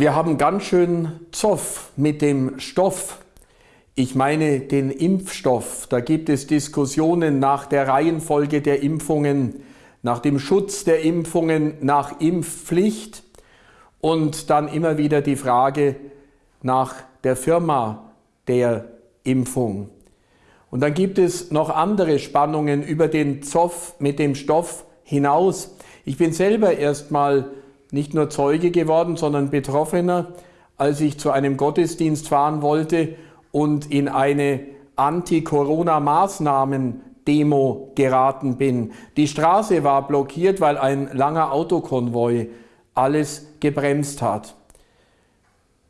Wir haben ganz schön Zoff mit dem Stoff. Ich meine den Impfstoff. Da gibt es Diskussionen nach der Reihenfolge der Impfungen, nach dem Schutz der Impfungen, nach Impfpflicht und dann immer wieder die Frage nach der Firma der Impfung. Und dann gibt es noch andere Spannungen über den Zoff mit dem Stoff hinaus. Ich bin selber erstmal nicht nur Zeuge geworden, sondern Betroffener, als ich zu einem Gottesdienst fahren wollte und in eine Anti-Corona-Maßnahmen-Demo geraten bin. Die Straße war blockiert, weil ein langer Autokonvoi alles gebremst hat.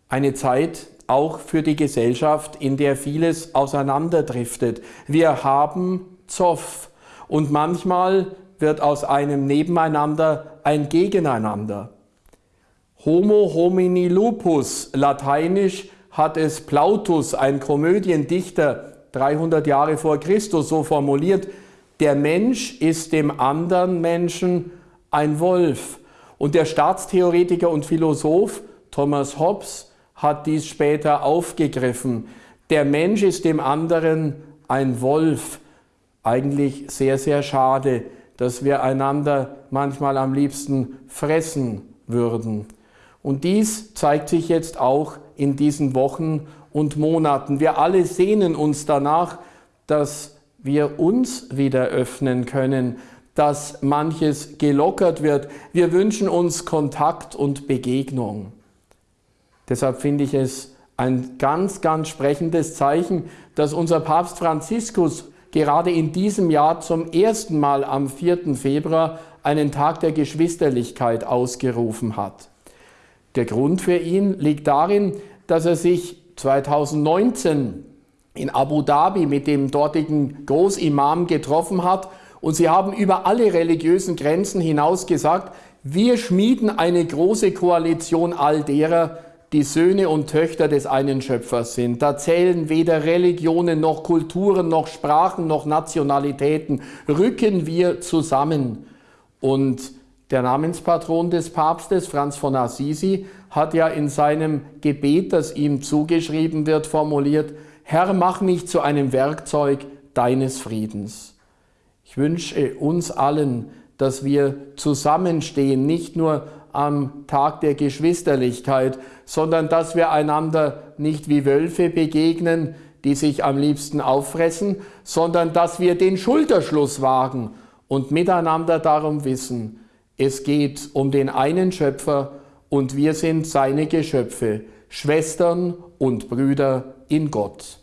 Eine Zeit auch für die Gesellschaft, in der vieles auseinanderdriftet. Wir haben Zoff und manchmal wird aus einem Nebeneinander ein Gegeneinander. Homo homini lupus, lateinisch hat es Plautus, ein Komödiendichter, 300 Jahre vor Christus so formuliert, der Mensch ist dem anderen Menschen ein Wolf. Und der Staatstheoretiker und Philosoph Thomas Hobbes hat dies später aufgegriffen. Der Mensch ist dem anderen ein Wolf. Eigentlich sehr, sehr schade dass wir einander manchmal am liebsten fressen würden. Und dies zeigt sich jetzt auch in diesen Wochen und Monaten. Wir alle sehnen uns danach, dass wir uns wieder öffnen können, dass manches gelockert wird. Wir wünschen uns Kontakt und Begegnung. Deshalb finde ich es ein ganz, ganz sprechendes Zeichen, dass unser Papst Franziskus gerade in diesem Jahr zum ersten Mal am 4. Februar einen Tag der Geschwisterlichkeit ausgerufen hat. Der Grund für ihn liegt darin, dass er sich 2019 in Abu Dhabi mit dem dortigen Großimam getroffen hat und sie haben über alle religiösen Grenzen hinaus gesagt, wir schmieden eine große Koalition all derer, die Söhne und Töchter des einen Schöpfers sind. Da zählen weder Religionen noch Kulturen noch Sprachen noch Nationalitäten. Rücken wir zusammen. Und der Namenspatron des Papstes, Franz von Assisi, hat ja in seinem Gebet, das ihm zugeschrieben wird, formuliert, Herr, mach mich zu einem Werkzeug deines Friedens. Ich wünsche uns allen, dass wir zusammenstehen, nicht nur am Tag der Geschwisterlichkeit, sondern dass wir einander nicht wie Wölfe begegnen, die sich am liebsten auffressen, sondern dass wir den Schulterschluss wagen und miteinander darum wissen, es geht um den einen Schöpfer und wir sind seine Geschöpfe, Schwestern und Brüder in Gott.